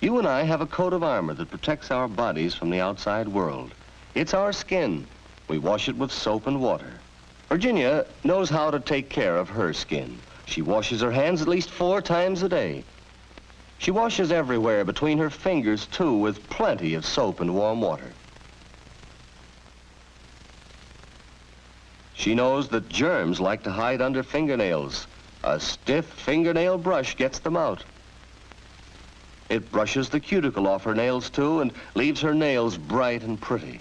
You and I have a coat of armor that protects our bodies from the outside world. It's our skin. We wash it with soap and water. Virginia knows how to take care of her skin. She washes her hands at least four times a day. She washes everywhere between her fingers, too, with plenty of soap and warm water. She knows that germs like to hide under fingernails. A stiff fingernail brush gets them out. It brushes the cuticle off her nails, too, and leaves her nails bright and pretty.